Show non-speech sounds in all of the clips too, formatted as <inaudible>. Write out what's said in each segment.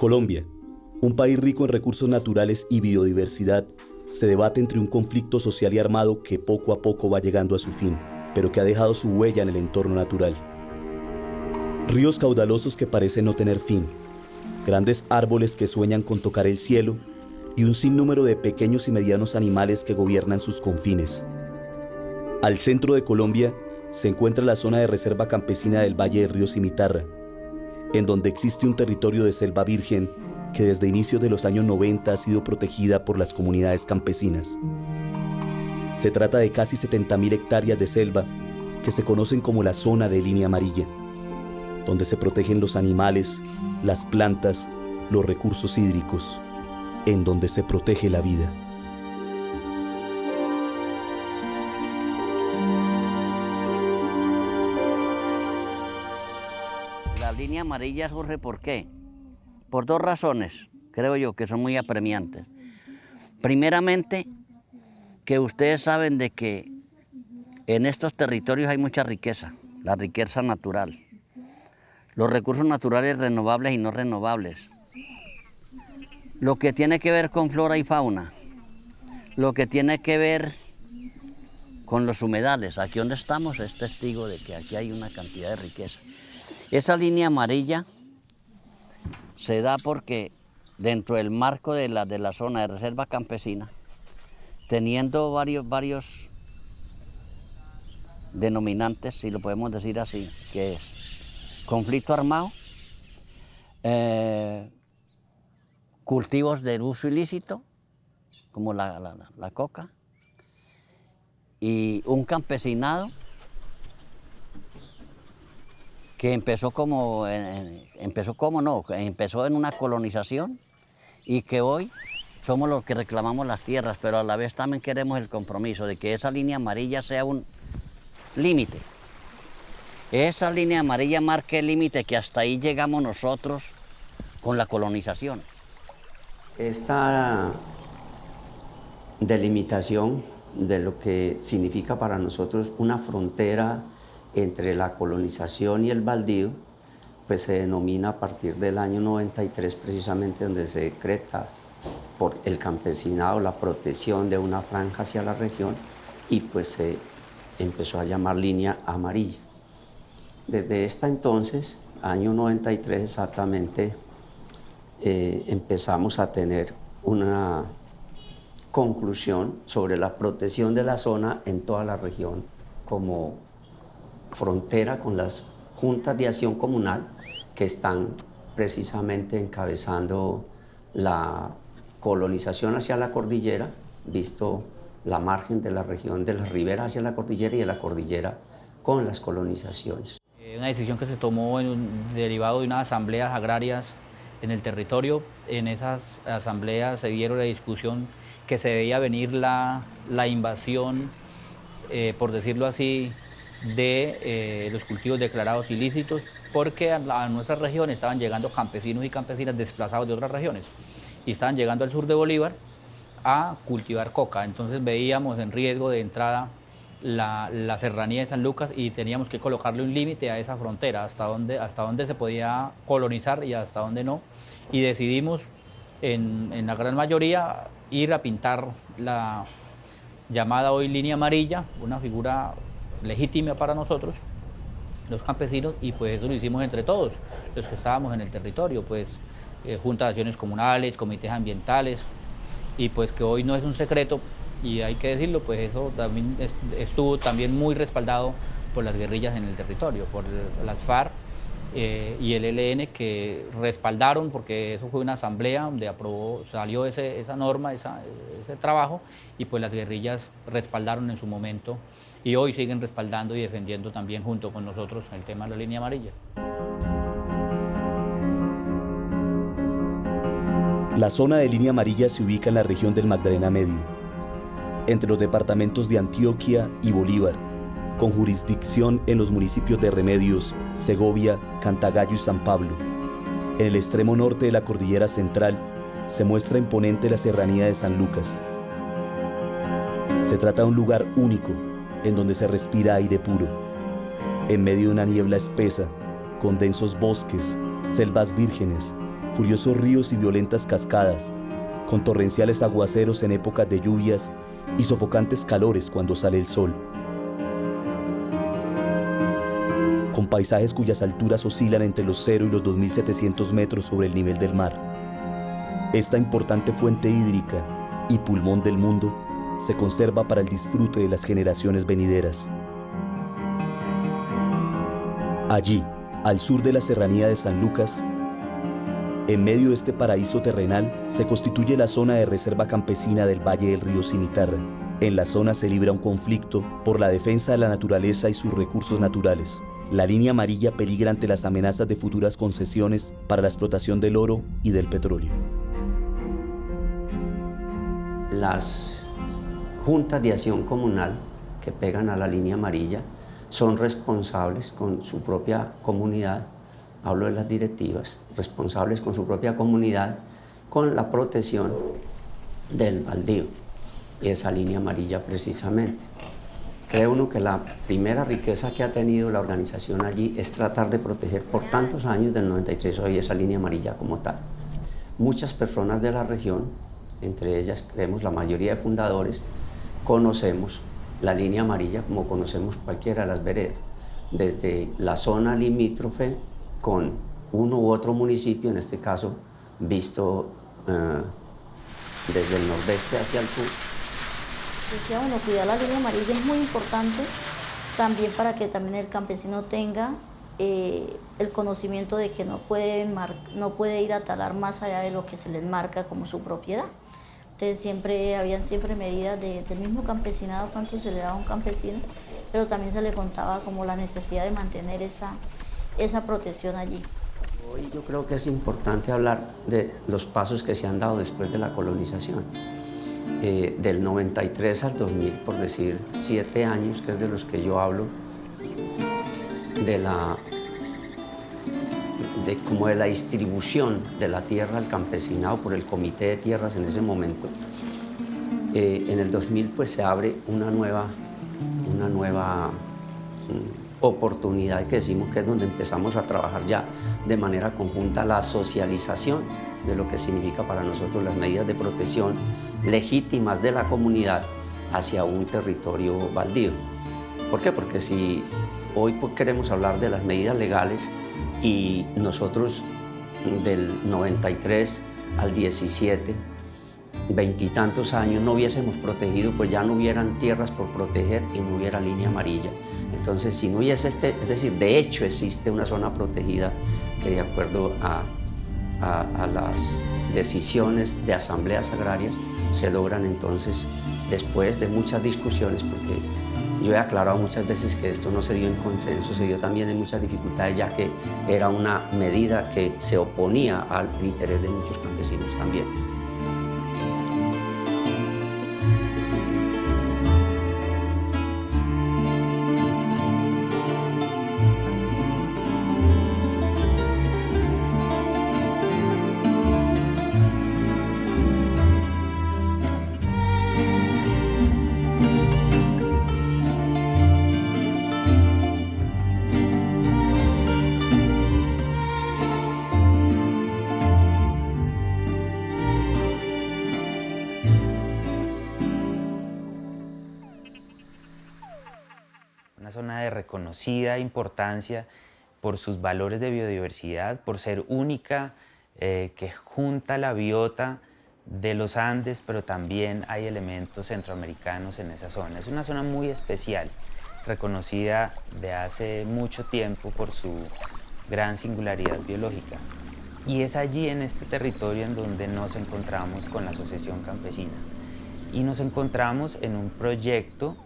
Colombia, un país rico en recursos naturales y biodiversidad, se debate entre un conflicto social y armado que poco a poco va llegando a su fin, pero que ha dejado su huella en el entorno natural. Ríos caudalosos que parecen no tener fin, grandes árboles que sueñan con tocar el cielo y un sinnúmero de pequeños y medianos animales que gobiernan sus confines. Al centro de Colombia se encuentra la zona de reserva campesina del Valle de Río Cimitarra, en donde existe un territorio de selva virgen que desde inicios de los años 90 ha sido protegida por las comunidades campesinas. Se trata de casi 70.000 hectáreas de selva que se conocen como la zona de línea amarilla, donde se protegen los animales, las plantas, los recursos hídricos, en donde se protege la vida. Línea amarilla surge por qué? Por dos razones, creo yo, que son muy apremiantes. Primeramente, que ustedes saben de que en estos territorios hay mucha riqueza, la riqueza natural, los recursos naturales renovables y no renovables, lo que tiene que ver con flora y fauna, lo que tiene que ver con los humedales. Aquí donde estamos es testigo de que aquí hay una cantidad de riqueza. Esa línea amarilla se da porque dentro del marco de la, de la zona de reserva campesina, teniendo varios, varios denominantes, si lo podemos decir así, que es conflicto armado, eh, cultivos de uso ilícito, como la, la, la coca, y un campesinado que empezó como, empezó como no, empezó en una colonización y que hoy somos los que reclamamos las tierras, pero a la vez también queremos el compromiso de que esa línea amarilla sea un límite. Esa línea amarilla marque el límite que hasta ahí llegamos nosotros con la colonización. Esta delimitación de lo que significa para nosotros una frontera entre la colonización y el baldío, pues se denomina a partir del año 93 precisamente donde se decreta por el campesinado la protección de una franja hacia la región y pues se empezó a llamar línea amarilla. Desde esta entonces, año 93 exactamente, eh, empezamos a tener una conclusión sobre la protección de la zona en toda la región como frontera con las juntas de acción comunal que están precisamente encabezando la colonización hacia la cordillera, visto la margen de la región de la ribera hacia la cordillera y de la cordillera con las colonizaciones. Eh, una decisión que se tomó en un, derivado de unas asambleas agrarias en el territorio. En esas asambleas se dieron la discusión que se veía venir la, la invasión, eh, por decirlo así, de eh, los cultivos declarados ilícitos porque a, nuestra región estaban llegando campesinos y campesinas desplazados de otras regiones y estaban llegando al sur de Bolívar a cultivar coca. Entonces veíamos en riesgo de entrada la, la serranía de San Lucas y teníamos que colocarle un límite a esa frontera, hasta dónde, hasta dónde se podía colonizar y hasta dónde no. Y decidimos en, en la gran mayoría ir a pintar la llamada hoy línea amarilla, una figura legítima para nosotros, los campesinos, y pues eso lo hicimos entre todos, los que estábamos en el territorio, pues eh, juntas de acciones comunales, comités ambientales, y pues que hoy no es un secreto, y hay que decirlo, pues eso también estuvo también muy respaldado por las guerrillas en el territorio, por las FARC eh, y el ELN que respaldaron, porque eso fue una asamblea donde aprobó, salió ese, esa norma, ese trabajo, y pues las guerrillas respaldaron en su momento y hoy siguen respaldando y defendiendo también junto con nosotros el tema de la línea amarilla. La zona de línea amarilla se ubica en la región del Magdalena Medio, entre los departamentos de Antioquia y Bolívar, con jurisdicción en los municipios de Remedios, Segovia, Cantagallo y San Pablo. En el extremo norte de la cordillera central se muestra imponente la serranía de San Lucas. Se trata de un lugar único en donde se respira aire puro, en medio de una niebla espesa, con densos bosques, selvas vírgenes furiosos ríos y violentas cascadas, con torrenciales aguaceros en épocas de lluvias y sofocantes calores cuando sale el sol. Con paisajes cuyas alturas oscilan entre los 0 y los 2.700 metros sobre el nivel del mar. Esta importante fuente hídrica y pulmón del mundo se conserva para el disfrute de las generaciones venideras. Allí, al sur de la serranía de San Lucas, en medio de este paraíso terrenal se constituye la zona de reserva campesina del Valle del Río Cimitarra. En la zona se libra un conflicto por la defensa de la naturaleza y sus recursos naturales. La línea amarilla peligra ante las amenazas de futuras concesiones para la explotación del oro y del petróleo. Las juntas de acción comunal que pegan a la línea amarilla son responsables con su propia comunidad hablo de las directivas, responsables con su propia comunidad, con la protección del baldío, esa línea amarilla precisamente. Cree uno que la primera riqueza que ha tenido la organización allí es tratar de proteger por tantos años del 93 hoy esa línea amarilla como tal. Muchas personas de la región, entre ellas creemos la mayoría de fundadores, conocemos la línea amarilla como conocemos cualquiera de las veredas, desde la zona limítrofe con uno u otro municipio, en este caso visto eh, desde el nordeste hacia el sur. Decía uno, cuidar la línea amarilla es muy importante también para que también el campesino tenga eh, el conocimiento de que no puede, no puede ir a talar más allá de lo que se le marca como su propiedad. Entonces siempre, habían siempre medidas del mismo campesinado, cuánto se le daba a un campesino, pero también se le contaba como la necesidad de mantener esa, esa protección allí. Hoy yo creo que es importante hablar de los pasos que se han dado después de la colonización. Eh, del 93 al 2000, por decir siete años, que es de los que yo hablo, de la, de, como de la distribución de la tierra al campesinado por el Comité de Tierras en ese momento. Eh, en el 2000 pues se abre una nueva, una nueva mm, oportunidad que decimos que es donde empezamos a trabajar ya de manera conjunta la socialización de lo que significa para nosotros las medidas de protección legítimas de la comunidad hacia un territorio baldío. ¿Por qué? Porque si hoy queremos hablar de las medidas legales y nosotros del 93 al 17 veintitantos años no hubiésemos protegido, pues ya no hubieran tierras por proteger y no hubiera línea amarilla. Entonces, si no hubiese este, es decir, de hecho existe una zona protegida que de acuerdo a, a, las decisiones de asambleas agrarias se logran entonces después de muchas discusiones, porque yo he aclarado muchas veces que esto no se dio en consenso, se dio también en muchas dificultades, ya que era una medida que se oponía al interés de muchos campesinos también. Reconocida importancia por sus valores de biodiversidad, por ser única, eh, que junta la biota de los Andes, pero también hay elementos centroamericanos en esa zona. Es una zona muy especial, reconocida de hace mucho tiempo por su gran singularidad biológica. Y es allí en este territorio en donde nos encontramos con la Asociación Campesina. Y nos encontramos en un proyecto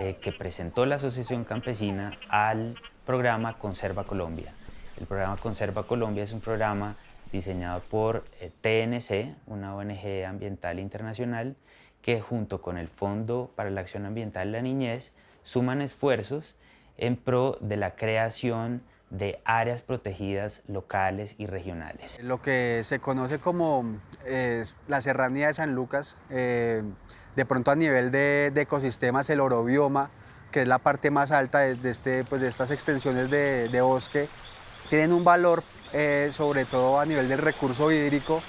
eh, que presentó la Asociación Campesina al programa Conserva Colombia. El programa Conserva Colombia es un programa diseñado por eh, TNC, una ONG ambiental internacional, que junto con el Fondo para la Acción Ambiental de la Niñez suman esfuerzos en pro de la creación de áreas protegidas locales y regionales. Lo que se conoce como eh, la Serranía de San Lucas de pronto a nivel de, ecosistemas, el orobioma, que es la parte más alta de, este, pues de estas extensiones de, bosque, tienen un valor eh, sobre todo a nivel del recurso hídrico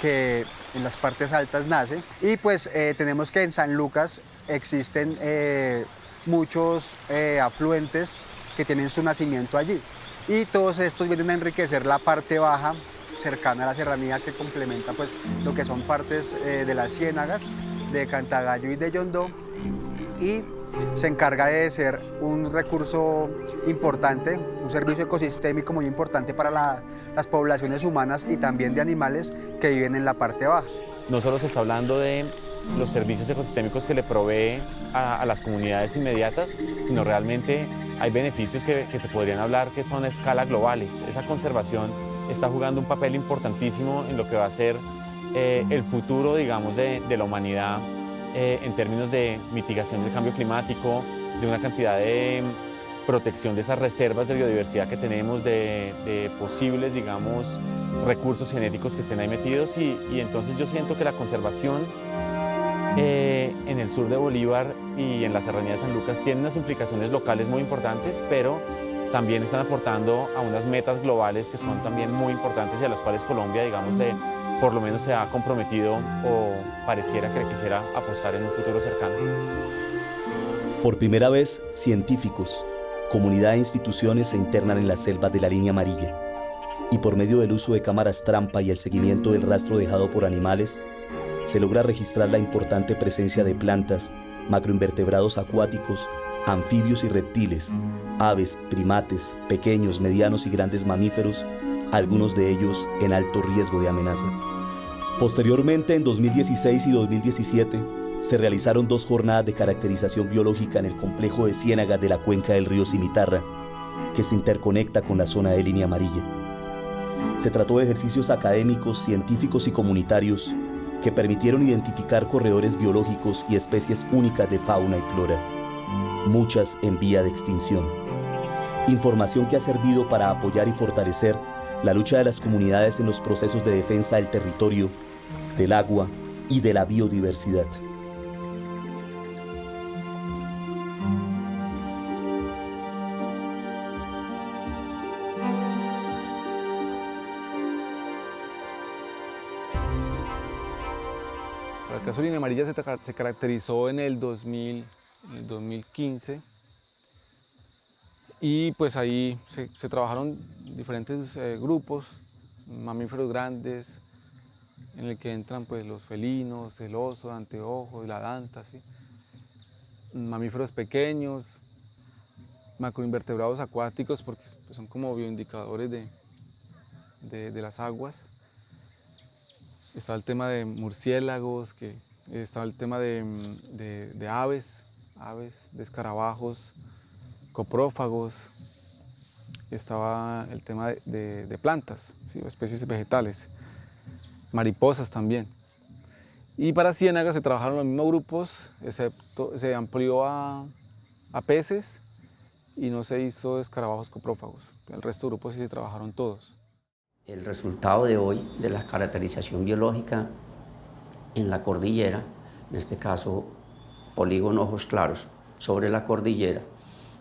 que en las partes altas nace. Y pues eh, tenemos que en San Lucas existen eh, muchos afluentes que tienen su nacimiento allí. Y todos estos vienen a enriquecer la parte baja cercana a la serranía que complementa pues lo que son partes de las ciénagas de Cantagallo y de Yondó y se encarga de ser un recurso importante, un servicio ecosistémico muy importante para las poblaciones humanas y también de animales que viven en la parte baja. No solo se está hablando de los servicios ecosistémicos que le provee a, las comunidades inmediatas, sino realmente hay beneficios que, se podrían hablar que son a escala globales. Esa conservación está jugando un papel importantísimo en lo que va a ser eh, el futuro, digamos, de, de la humanidad eh, en términos de mitigación del cambio climático, de una cantidad de protección de esas reservas de biodiversidad que tenemos, de, posibles, digamos, recursos genéticos que estén ahí metidos y, entonces yo siento que la conservación eh, en el sur de Bolívar y en la serranía de San Lucas tiene unas implicaciones locales muy importantes, pero también están aportando a unas metas globales que son también muy importantes y a las cuales Colombia, digamos, le, por lo menos se ha comprometido o pareciera que quisiera apostar en un futuro cercano. Por primera vez, científicos, comunidad e instituciones se internan en las selvas de la línea amarilla y por medio del uso de cámaras trampa y el seguimiento del rastro dejado por animales, se logra registrar la importante presencia de plantas, macroinvertebrados acuáticos, anfibios y reptiles, aves, primates, pequeños, medianos y grandes mamíferos algunos de ellos en alto riesgo de amenaza. Posteriormente, en 2016 y 2017, se realizaron dos jornadas de caracterización biológica en el complejo de ciénagas de la cuenca del río Cimitarra, que se interconecta con la zona de línea amarilla. Se trató de ejercicios académicos, científicos y comunitarios que permitieron identificar corredores biológicos y especies únicas de fauna y flora, muchas en vía de extinción. Información que ha servido para apoyar y fortalecer la lucha de las comunidades en los procesos de defensa del territorio, del agua y de la biodiversidad. El caso de Línea Amarilla se, caracterizó en el, 2000, en el 2015 y pues ahí se, trabajaron diferentes eh, grupos, mamíferos grandes, en el que entran pues los felinos, el oso, el anteojo, la danta, mamíferos pequeños, macroinvertebrados acuáticos, porque pues, son como bioindicadores de, de, las aguas. Está el tema de murciélagos, que está el tema de, de aves, aves, de escarabajos, coprófagos, estaba el tema de, plantas, especies vegetales, mariposas también. Y para ciénagas se trabajaron los mismos grupos, excepto se amplió a, peces y no se hizo escarabajos coprófagos. El resto de grupos sí se trabajaron todos. El resultado de hoy de la caracterización biológica en la cordillera, en este caso polígono ojos claros, sobre la cordillera,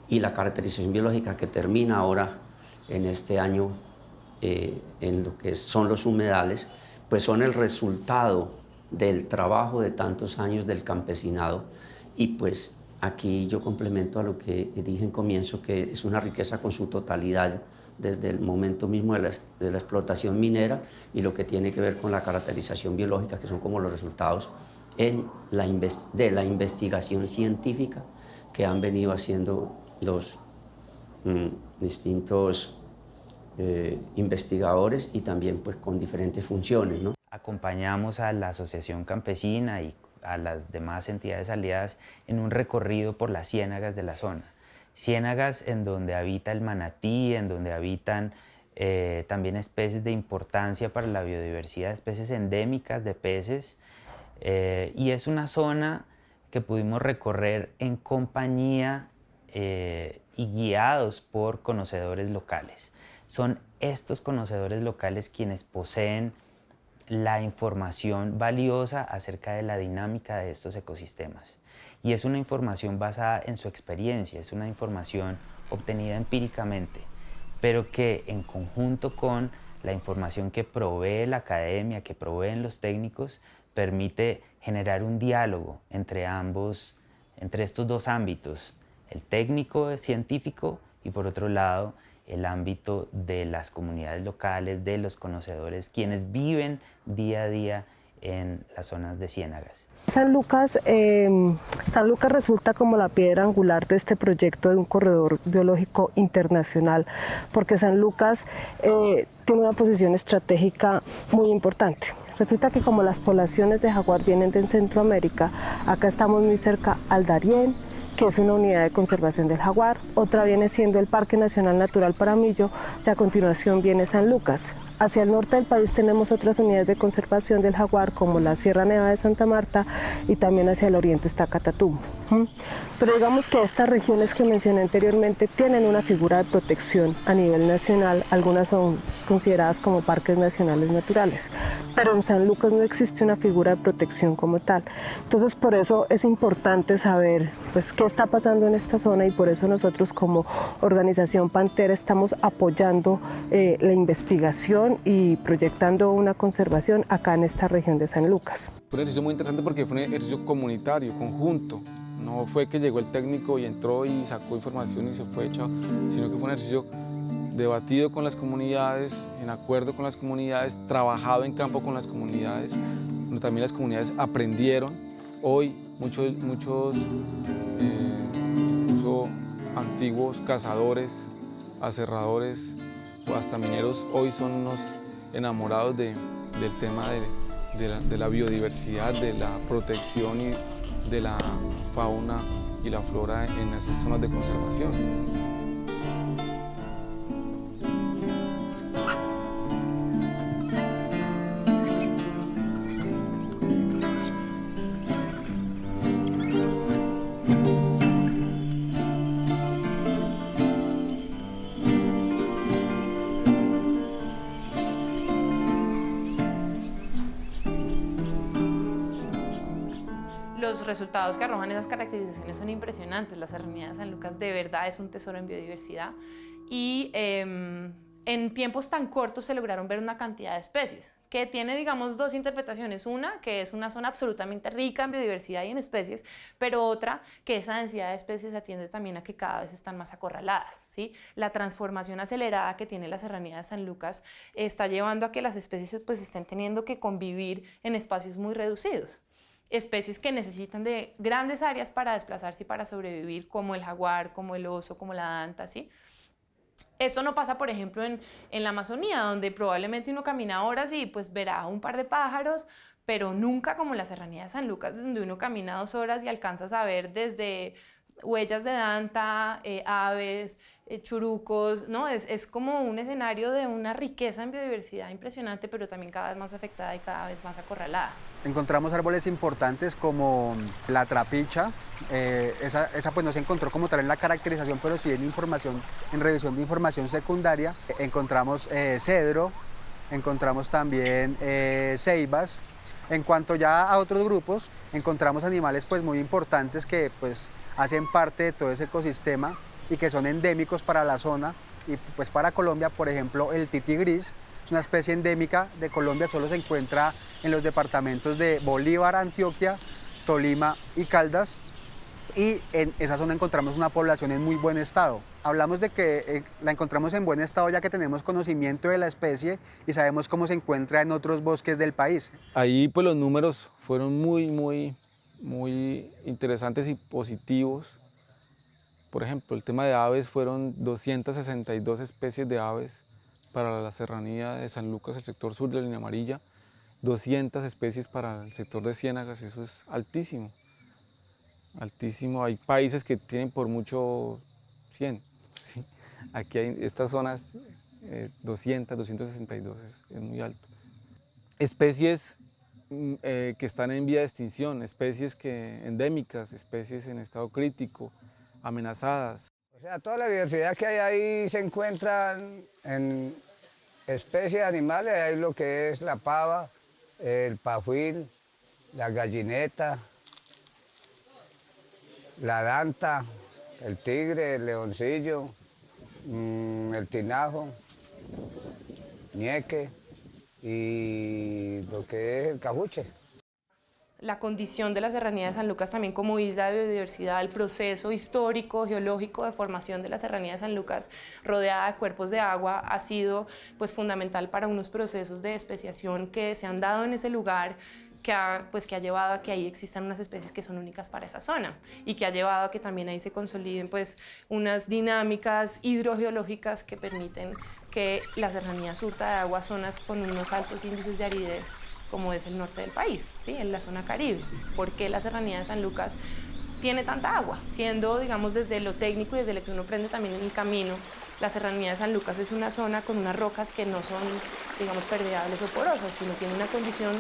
y la caracterización biológica que termina ahora en este año eh, en lo que son los humedales, pues son el resultado del trabajo de tantos años del campesinado y pues aquí yo complemento a lo que dije en comienzo que es una riqueza con su totalidad desde el momento mismo de la, de la explotación minera y lo que tiene que ver con la caracterización biológica que son como los resultados en la de la investigación científica que han venido haciendo los mm, distintos eh, investigadores y también pues con diferentes funciones. ¿no? Acompañamos a la Asociación Campesina y a las demás entidades aliadas en un recorrido por las ciénagas de la zona. Ciénagas en donde habita el manatí, en donde habitan eh, también especies de importancia para la biodiversidad, especies endémicas de peces, eh, y es una zona que pudimos recorrer en compañía eh, y guiados por conocedores locales. Son estos conocedores locales quienes poseen la información valiosa acerca de la dinámica de estos ecosistemas. Y es una información basada en su experiencia, es una información obtenida empíricamente. pero que en conjunto con la información que provee la academia, que proveen los técnicos, permite generar un diálogo entre ambos, entre estos dos ámbitos, el técnico científico y por otro lado el ámbito de las comunidades locales, de los conocedores, quienes viven día a día en las zonas de ciénagas. San Lucas, eh, San Lucas resulta como la piedra angular de este proyecto de un corredor biológico internacional, porque San Lucas eh, tiene una posición estratégica muy importante. Resulta que como las poblaciones de jaguar vienen de Centroamérica, acá estamos muy cerca al Darién, que es una unidad de conservación del jaguar, otra viene siendo el Parque Nacional Natural Paramillo y a continuación viene San Lucas. Hacia el norte del país tenemos otras unidades de conservación del jaguar como la Sierra Nevada de Santa Marta y también hacia el oriente está Catatumbo. Pero digamos que estas regiones que mencioné anteriormente tienen una figura de protección a nivel nacional, algunas son consideradas como parques nacionales naturales, pero en San Lucas no existe una figura de protección como tal. Entonces por eso es importante saber pues, qué está pasando en esta zona y por eso nosotros como organización Pantera estamos apoyando eh, la investigación y proyectando una conservación acá en esta región de San Lucas. Fue un ejercicio muy interesante porque fue un ejercicio comunitario, conjunto. No fue que llegó el técnico y entró y sacó información y se fue echado, sino que fue un ejercicio debatido con las comunidades, en acuerdo con las comunidades, trabajado en campo con las comunidades, donde también las comunidades aprendieron. Hoy muchos, muchos eh, incluso antiguos cazadores, aserradores o hasta mineros, hoy son unos enamorados de, del tema de, de, la, de la biodiversidad, de la protección y de la fauna y la flora en esas zonas de conservación. Resultados que arrojan esas caracterizaciones son impresionantes. La Serranía de San Lucas de verdad es un tesoro en biodiversidad y em, en tiempos tan cortos se lograron ver una cantidad de especies que tiene, digamos, dos interpretaciones. Una, que es una zona absolutamente rica en biodiversidad y en especies, pero otra, que esa densidad de especies atiende también a que cada vez están más acorraladas. ¿sí? La transformación acelerada que tiene la Serranía de San Lucas está llevando a que las especies pues, estén teniendo que convivir en espacios muy reducidos especies que necesitan de grandes áreas para desplazarse y para sobrevivir, como el jaguar, como el oso, como la danta, ¿sí? Esto no pasa, por ejemplo, en, en, la Amazonía, donde probablemente uno camina horas y pues verá un par de pájaros, pero nunca como la Serranía de San Lucas, donde uno camina dos horas y alcanzas a ver desde huellas de danta, eh, aves, eh, churucos, ¿no? Es, es, como un escenario de una riqueza en biodiversidad impresionante, pero también cada vez más afectada y cada vez más acorralada. Encontramos árboles importantes como la trapicha, eh, esa, esa, pues no se encontró como tal en la caracterización, pero sí en información, en revisión de información secundaria. Encontramos cedro, encontramos también ceibas. En cuanto ya a otros grupos, encontramos animales pues muy importantes que pues hacen parte de todo ese ecosistema y que son endémicos para la zona y pues para Colombia, por ejemplo, el titi gris, es una especie endémica de Colombia, solo se encuentra en los departamentos de Bolívar, Antioquia, Tolima y Caldas y en esa zona encontramos una población en muy buen estado. Hablamos de que eh, la encontramos en buen estado ya que tenemos conocimiento de la especie y sabemos cómo se encuentra en otros bosques del país. Ahí pues los números fueron muy, muy muy interesantes y positivos. Por ejemplo, el tema de aves fueron 262 especies de aves para la serranía de San Lucas, el sector sur de la línea amarilla, 200 especies para el sector de Ciénagas, eso es altísimo, altísimo. Hay países que tienen por mucho 100, <laughs> aquí hay estas zonas 200, eh, 262, es, es muy alto. Especies Mm, eh, que están en vía de extinción, especies que, endémicas, especies en estado crítico, amenazadas. Toda la diversidad que hay ahí se encuentra en especies animales, hay lo que es la pava, el pajuil, la gallineta, la danta, el tigre, el leoncillo, mm, el tinajo, ñeque y lo que es el cajuche la condición de la Serranía de San Lucas también como isla de biodiversidad, el proceso histórico, geológico de formación de la Serranía de San Lucas rodeada de cuerpos de agua ha sido pues, fundamental para unos procesos de especiación que se han dado en ese lugar que ha, pues, que ha llevado a que ahí existan unas especies que son únicas para esa zona y que ha llevado a que también ahí se consoliden pues, unas dinámicas hidrogeológicas que permiten que la serranía surta de agua zonas con unos altos índices de aridez como es el norte del país, ¿sí? en la zona caribe. ¿Por qué la serranía de San Lucas tiene tanta agua? Siendo, digamos, desde lo técnico y desde lo que uno aprende también en el camino, la serranía de San Lucas es una zona con unas rocas que no son, digamos, permeables o porosas, sino tiene una condición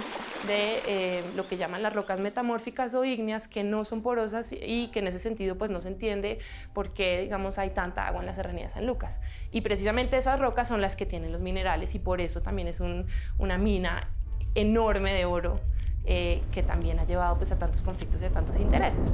de eh, lo que llaman las rocas metamórficas o ígneas que no son porosas y que en ese sentido pues no se entiende por qué, digamos, hay tanta agua en la serranía de San Lucas. Y precisamente esas rocas son las que tienen los minerales y por eso también es una mina enorme de oro eh, que también ha llevado pues, a tantos conflictos y a tantos intereses.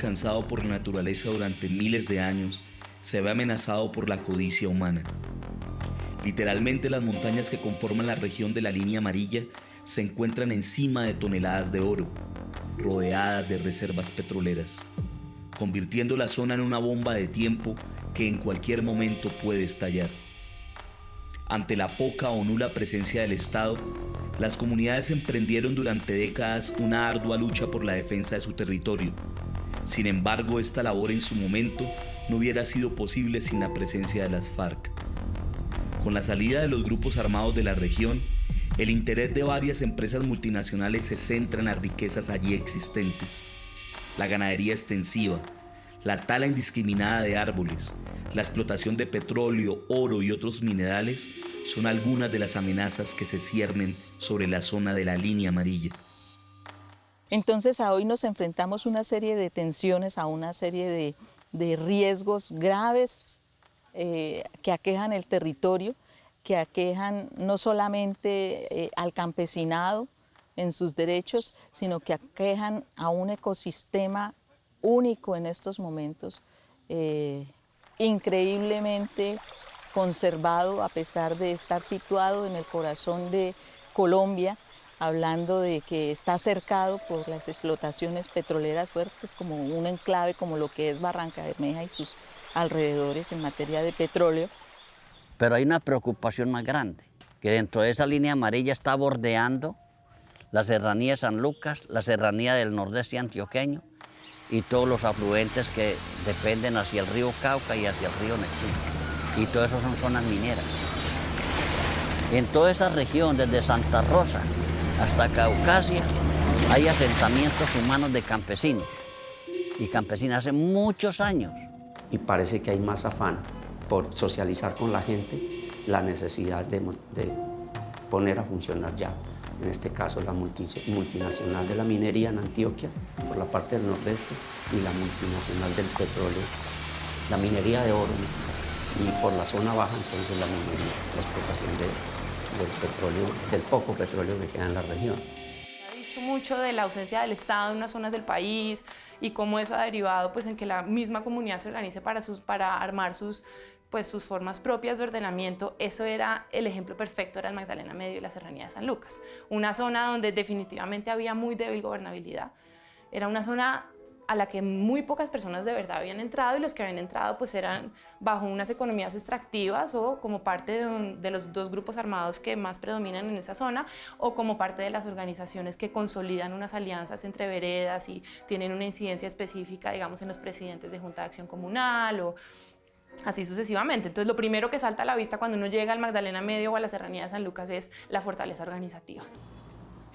Alcanzado por la naturaleza durante miles de años se ve amenazado por la codicia humana. Literalmente las montañas que conforman la región de la línea amarilla se encuentran encima de toneladas de oro, rodeadas de reservas petroleras, convirtiendo la zona en una bomba de tiempo que en cualquier momento puede estallar. Ante la poca o nula presencia del Estado, las comunidades emprendieron durante décadas una ardua lucha por la defensa de su territorio. Sin embargo, esta labor en su momento no hubiera sido posible sin la presencia de las FARC. Con la salida de los grupos armados de la región, el interés de varias empresas multinacionales se centra en las riquezas allí existentes. La ganadería extensiva, la tala indiscriminada de árboles, la explotación de petróleo, oro y otros minerales son algunas de las amenazas que se ciernen sobre la zona de la línea amarilla. Entonces a hoy nos enfrentamos a una serie de tensiones, a una serie de, riesgos graves eh, que aquejan el territorio, que aquejan no solamente eh, al campesinado en sus derechos, sino que aquejan a un ecosistema único en estos momentos, eh, increíblemente conservado a pesar de estar situado en el corazón de Colombia, hablando de que está cercado por las explotaciones petroleras fuertes como un enclave como lo que es Barranca Bermeja y sus alrededores en materia de petróleo. Pero hay una preocupación más grande, que dentro de esa línea amarilla está bordeando la serranía de San Lucas, la serranía del nordeste antioqueño y todos los afluentes que dependen hacia el río Cauca y hacia el río Nechí y todo eso son zonas mineras. En toda esa región, desde Santa Rosa hasta Caucasia, hay asentamientos humanos de campesinos y campesinas hace muchos años. Y parece que hay más afán por socializar con la gente la necesidad de, poner a funcionar ya, en este caso la multinacional de la minería en Antioquia, por la parte del nordeste, y la multinacional del petróleo, la minería de oro en este caso y por la zona baja entonces la minería, la explotación del petróleo, del poco petróleo que queda en la región. Ha dicho mucho de la ausencia del Estado en unas zonas del país y cómo eso ha derivado pues, en que la misma comunidad se organice para, sus, para armar sus, pues, sus formas propias de ordenamiento. Eso era el ejemplo perfecto, era el Magdalena Medio y la Serranía de San Lucas. Una zona donde definitivamente había muy débil gobernabilidad. Era una zona a la que muy pocas personas de verdad habían entrado y los que habían entrado pues eran bajo unas economías extractivas o como parte de, los dos grupos armados que más predominan en esa zona o como parte de las organizaciones que consolidan unas alianzas entre veredas y tienen una incidencia específica digamos en los presidentes de Junta de Acción Comunal o así sucesivamente. Entonces lo primero que salta a la vista cuando uno llega al Magdalena Medio o a la Serranía de San Lucas es la fortaleza organizativa.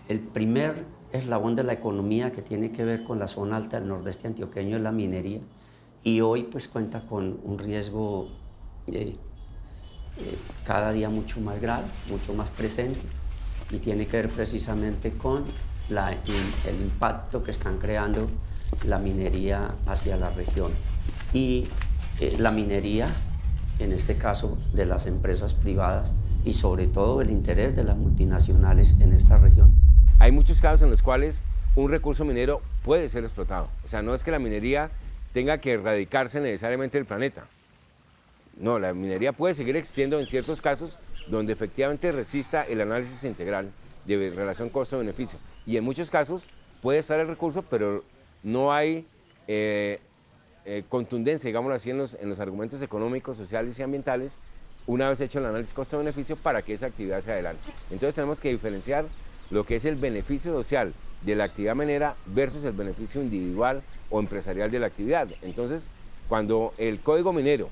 el primer eslabón de la economía que tiene que ver con la zona alta del nordeste antioqueño es la minería y hoy pues cuenta con un riesgo eh, eh, cada día mucho más grave, mucho más presente y tiene que ver precisamente con el impacto que están creando la minería hacia la región y eh, la minería, en este caso de las empresas privadas y sobre todo el interés de las multinacionales en esta región. Hay muchos casos en los cuales un recurso minero puede ser explotado. O sea, no es que la minería tenga que erradicarse necesariamente del planeta. No, la minería puede seguir existiendo en ciertos casos donde efectivamente resista el análisis integral de relación costo-beneficio. Y en muchos casos puede estar el recurso, pero no hay eh, eh, contundencia, digámoslo así, en los, en los argumentos económicos, sociales y ambientales, una vez hecho el análisis costo-beneficio para que esa actividad sea adelante. Entonces tenemos que diferenciar lo que es el beneficio social de la actividad minera versus el beneficio individual o empresarial de la actividad. Entonces, cuando el código minero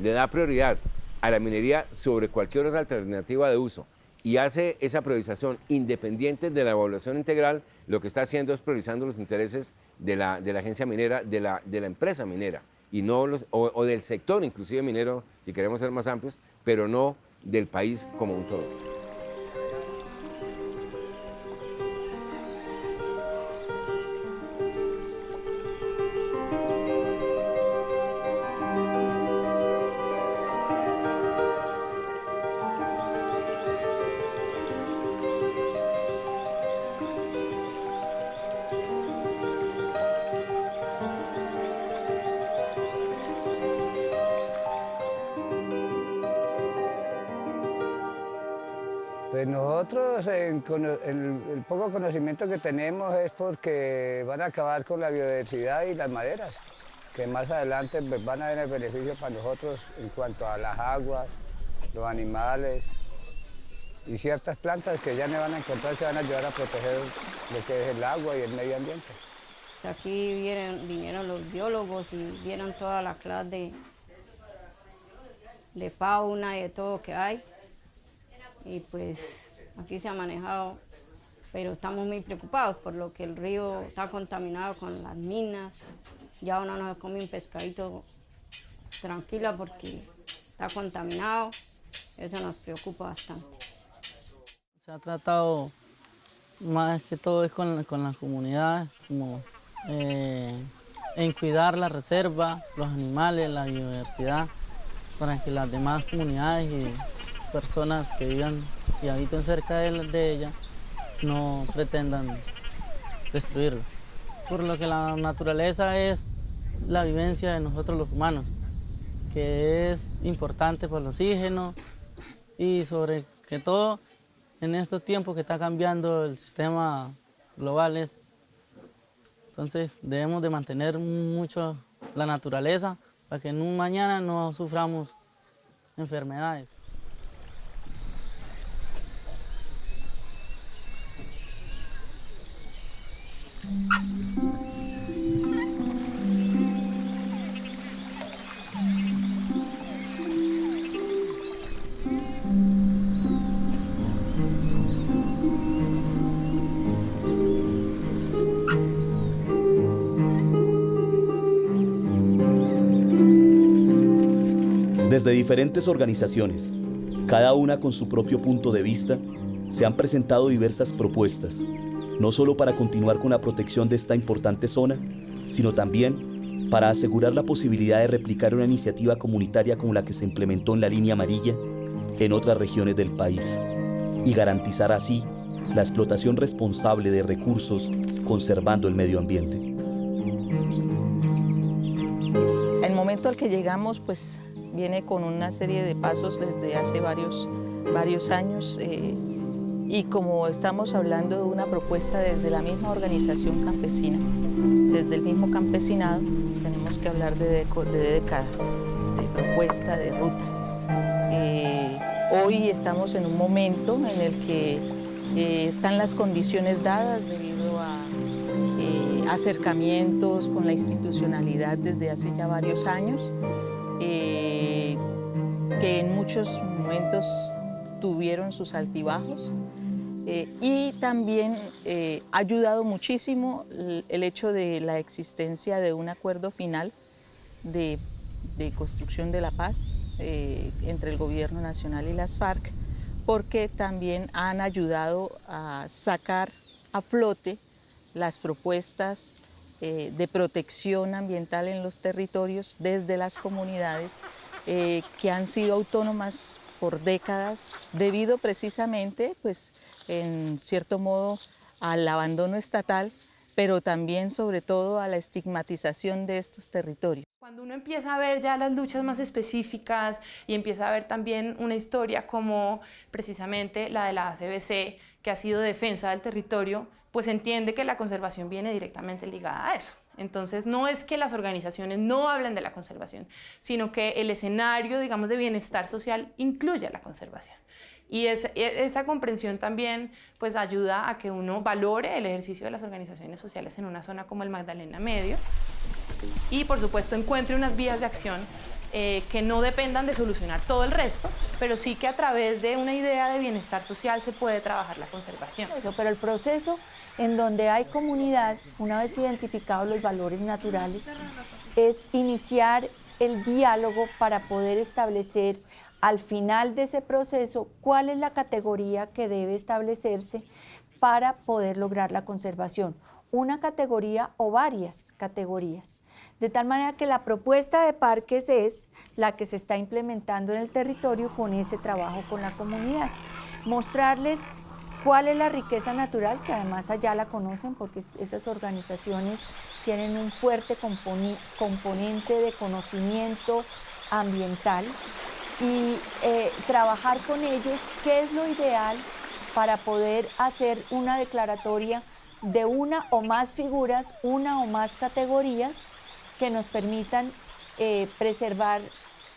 le da prioridad a la minería sobre cualquier otra alternativa de uso y hace esa priorización independiente de la evaluación integral, lo que está haciendo es priorizando los intereses de la, de la agencia minera, de la, de la, empresa minera, y no los, o, o del sector inclusive minero, si queremos ser más amplios, pero no del país como un todo. Nosotros, el, poco conocimiento que tenemos es porque van a acabar con la biodiversidad y las maderas, que más adelante pues, van a tener beneficio para nosotros en cuanto a las aguas, los animales y ciertas plantas que ya no van a encontrar que van a ayudar a proteger lo que es el agua y el medio ambiente. Aquí vinieron, vinieron los biólogos y vieron toda la clase de, de fauna y de todo que hay y pues aquí se ha manejado, pero estamos muy preocupados por lo que el río está contaminado con las minas, ya uno no come un pescadito tranquila porque está contaminado, eso nos preocupa bastante. Se ha tratado más que todo es con, la comunidad, como eh, en cuidar la reserva, los animales, la biodiversidad, para que las demás comunidades y personas que vivan y habiten cerca de, ella no pretendan destruirlo. Por lo que la naturaleza es la vivencia de nosotros los humanos, que es importante por el oxígeno y sobre que todo en estos tiempos que está cambiando el sistema global entonces debemos de mantener mucho la naturaleza para que en un mañana no suframos enfermedades. Diferentes organizaciones, cada una con su propio punto de vista, se han presentado diversas propuestas no solo para continuar con la protección de esta importante zona, sino también para asegurar la posibilidad de replicar una iniciativa comunitaria como la que se implementó en la línea amarilla en otras regiones del país y garantizar así la explotación responsable de recursos conservando el medio ambiente. El momento al que llegamos pues viene con una serie de pasos desde hace varios, varios años. Eh, y como estamos hablando de una propuesta desde la misma organización campesina, desde el mismo campesinado, tenemos que hablar de, décadas, de propuesta, de ruta. Eh, hoy estamos en un momento en el que eh, están las condiciones dadas debido a acercamientos con la institucionalidad desde hace ya varios años, que en muchos momentos tuvieron sus altibajos, Eh, y también eh, ha ayudado muchísimo el, hecho de la existencia de un acuerdo final de, construcción de la paz eh, entre el gobierno nacional y las FARC, porque también han ayudado a sacar a flote las propuestas de protección ambiental en los territorios desde las comunidades que han sido autónomas por décadas debido precisamente pues, en cierto modo al abandono estatal, pero también sobre todo a la estigmatización de estos territorios. Cuando uno empieza a ver ya las luchas más específicas y empieza a ver también una historia como precisamente la de la ACBC, que ha sido defensa del territorio, pues entiende que la conservación viene directamente ligada a eso. Entonces, no es que las organizaciones no hablen de la conservación, sino que el escenario, digamos, de bienestar social incluye la conservación. Y e, esa comprensión también pues ayuda a que uno valore el ejercicio de las organizaciones sociales en una zona como el Magdalena Medio y por supuesto encuentre unas vías de acción eh, que no dependan de solucionar todo el resto, pero sí que a través de una idea de bienestar social se puede trabajar la conservación. Eso, pero el proceso en donde hay comunidad, una vez identificados los valores naturales, es iniciar el diálogo para poder establecer al final de ese proceso cuál es la categoría que debe establecerse para poder lograr la conservación. Una categoría o varias categorías. De tal manera que la propuesta de parques es la que se está implementando en el territorio con ese trabajo con la comunidad. Mostrarles cuál es la riqueza natural, que además allá la conocen porque esas organizaciones tienen un fuerte componente de conocimiento ambiental y eh, trabajar con ellos qué es lo ideal para poder hacer una declaratoria de una o más figuras, una o más categorías que nos permitan eh, preservar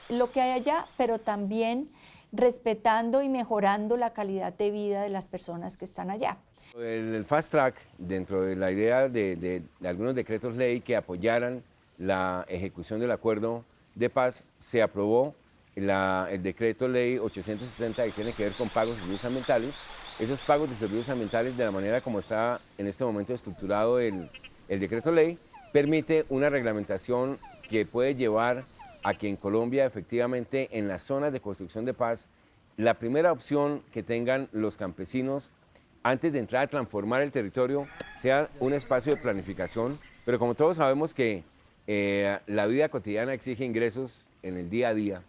lo que hay allá, pero también respetando y mejorando la calidad de vida de las personas que están allá. El, fast track, dentro de la idea de, de algunos decretos ley que apoyaran la ejecución del acuerdo de paz, se aprobó el decreto ley 870 que tiene que ver con pagos de servicios ambientales, esos pagos de servicios ambientales de la manera como está en este momento estructurado el, el decreto ley, permite una reglamentación que puede llevar a que en Colombia efectivamente en las zonas de construcción de paz, la primera opción que tengan los campesinos antes de entrar a transformar el territorio sea un espacio de planificación, pero como todos sabemos que eh, la vida cotidiana exige ingresos en el día a día,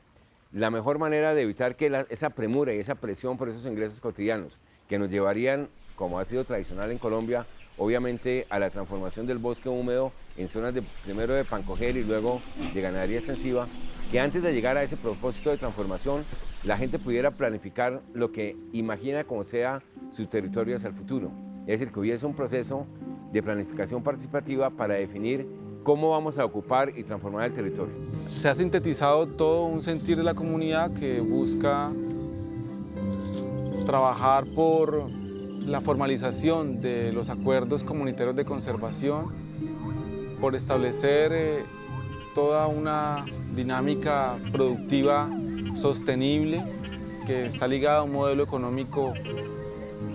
la mejor manera de evitar que esa premura y esa presión por esos ingresos cotidianos que nos llevarían, como ha sido tradicional en Colombia, obviamente a la transformación del bosque húmedo en zonas de, primero de pancoger y luego de ganadería extensiva, que antes de llegar a ese propósito de transformación, la gente pudiera planificar lo que imagina como sea su territorio hacia el futuro. Es decir, que hubiese un proceso de planificación participativa para definir cómo vamos a ocupar y transformar el territorio. Se ha sintetizado todo un sentir de la comunidad que busca trabajar por la formalización de los acuerdos comunitarios de conservación, por establecer eh, toda una dinámica productiva sostenible que está ligada a un modelo económico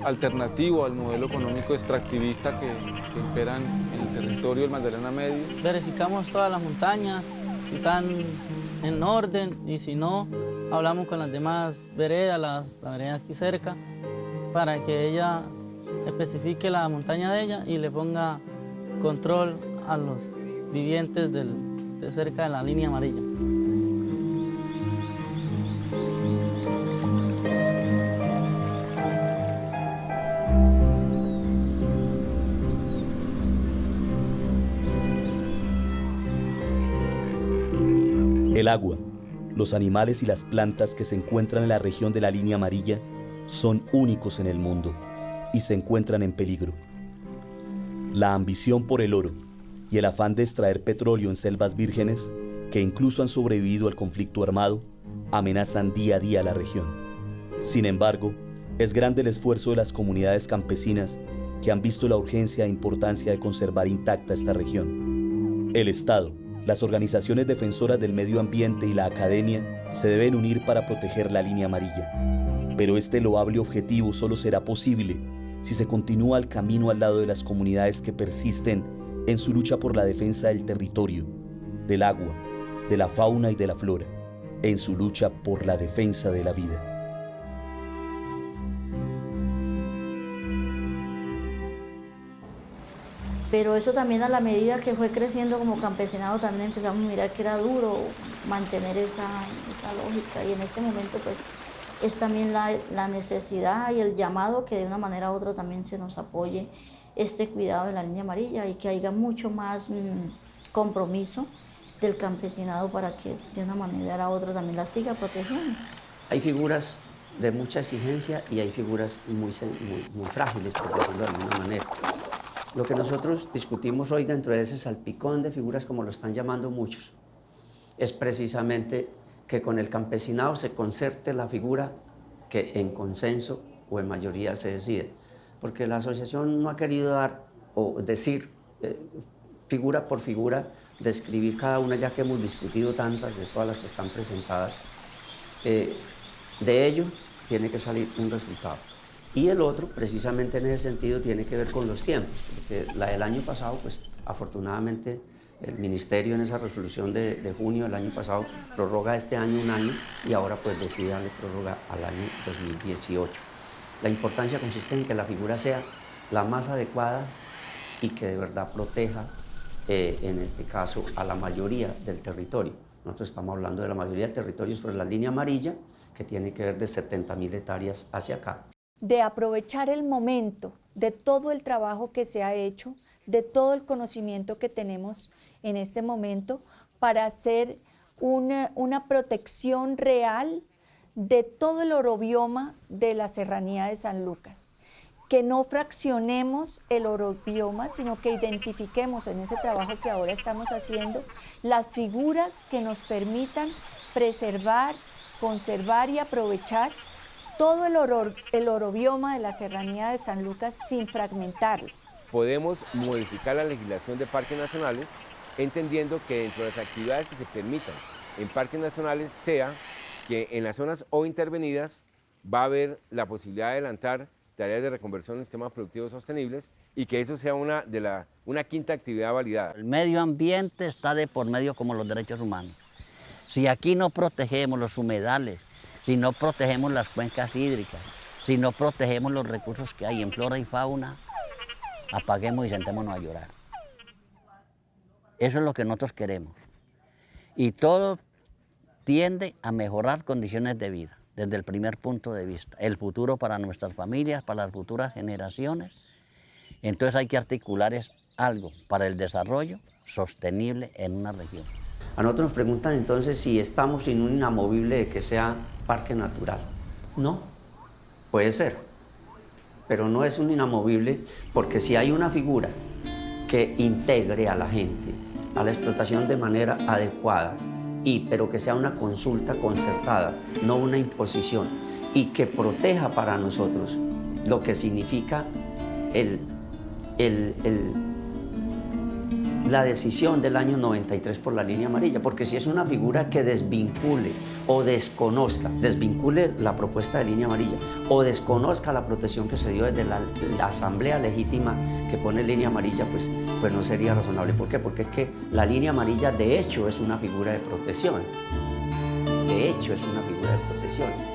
alternativo al modelo económico extractivista que, que en el territorio del Magdalena Medio. Verificamos todas las montañas, si están en orden y si no, hablamos con las demás veredas, las, la vereda aquí cerca, para que ella especifique la montaña de ella y le ponga control a los vivientes de cerca de la línea amarilla. El agua, los animales y las plantas que se encuentran en la región de la línea amarilla son únicos en el mundo y se encuentran en peligro. La ambición por el oro y el afán de extraer petróleo en selvas vírgenes, que incluso han sobrevivido al conflicto armado, amenazan día a día la región. Sin embargo, es grande el esfuerzo de las comunidades campesinas que han visto la urgencia e importancia de conservar intacta esta región. El Estado, las organizaciones defensoras del medio ambiente y la academia se deben unir para proteger la línea amarilla. Pero este loable objetivo solo será posible si se continúa el camino al lado de las comunidades que persisten en su lucha por la defensa del territorio, del agua, de la fauna y de la flora, en su lucha por la defensa de la vida. pero eso también a la medida que fue creciendo como campesinado también empezamos a mirar que era duro mantener esa, esa lógica y en este momento pues es también la, la, necesidad y el llamado que de una manera u otra también se nos apoye este cuidado de la línea amarilla y que haya mucho más mmm, compromiso del campesinado para que de una manera u otra también la siga protegiendo. Hay figuras de mucha exigencia y hay figuras muy, muy, muy frágiles, por decirlo de alguna manera. Lo que nosotros discutimos hoy dentro de ese salpicón de figuras, como lo están llamando muchos, es precisamente que con el campesinado se concerte la figura que en consenso o en mayoría se decide. Porque la asociación no ha querido dar o decir eh, figura por figura, describir cada una, ya que hemos discutido tantas de todas las que están presentadas. Eh, de ello tiene que salir un resultado. Y el otro, precisamente en ese sentido, tiene que ver con los tiempos, porque la del año pasado, pues afortunadamente el Ministerio en esa resolución de, de, junio del año pasado prorroga este año un año y ahora pues decide darle prórroga al año 2018. La importancia consiste en que la figura sea la más adecuada y que de verdad proteja, eh, en este caso, a la mayoría del territorio. Nosotros estamos hablando de la mayoría del territorio sobre la línea amarilla, que tiene que ver de 70.000 hectáreas hacia acá de aprovechar el momento de todo el trabajo que se ha hecho, de todo el conocimiento que tenemos en este momento para hacer una, una protección real de todo el orobioma de la serranía de San Lucas. Que no fraccionemos el orobioma, sino que identifiquemos en ese trabajo que ahora estamos haciendo las figuras que nos permitan preservar, conservar y aprovechar todo el, oro, el orobioma de la serranía de San Lucas sin fragmentarlo. Podemos modificar la legislación de parques nacionales entendiendo que dentro de las actividades que se permitan en parques nacionales sea que en las zonas o intervenidas va a haber la posibilidad de adelantar tareas de reconversión en sistemas productivos sostenibles y que eso sea una, de la, una quinta actividad validada. El medio ambiente está de por medio como los derechos humanos. Si aquí no protegemos los humedales, si no protegemos las cuencas hídricas, si no protegemos los recursos que hay en flora y fauna, apaguemos y sentémonos a llorar. Eso es lo que nosotros queremos. Y todo tiende a mejorar condiciones de vida desde el primer punto de vista. El futuro para nuestras familias, para las futuras generaciones. Entonces hay que articular algo para el desarrollo sostenible en una región. A nosotros nos preguntan entonces si estamos en un inamovible de que sea parque natural. No, puede ser, pero no es un inamovible porque si hay una figura que integre a la gente a la explotación de manera adecuada, y, pero que sea una consulta concertada, no una imposición, y que proteja para nosotros lo que significa el, el, el la decisión del año 93 por la línea amarilla, porque si es una figura que desvincule o desconozca, desvincule la propuesta de línea amarilla o desconozca la protección que se dio desde la, asamblea legítima que pone línea amarilla, pues, pues no sería razonable. ¿Por qué? Porque es que la línea amarilla de hecho es una figura de protección. De hecho es una figura de protección.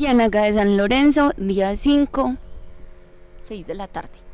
Ciénaga de San Lorenzo, día 5, 6 de la tarde.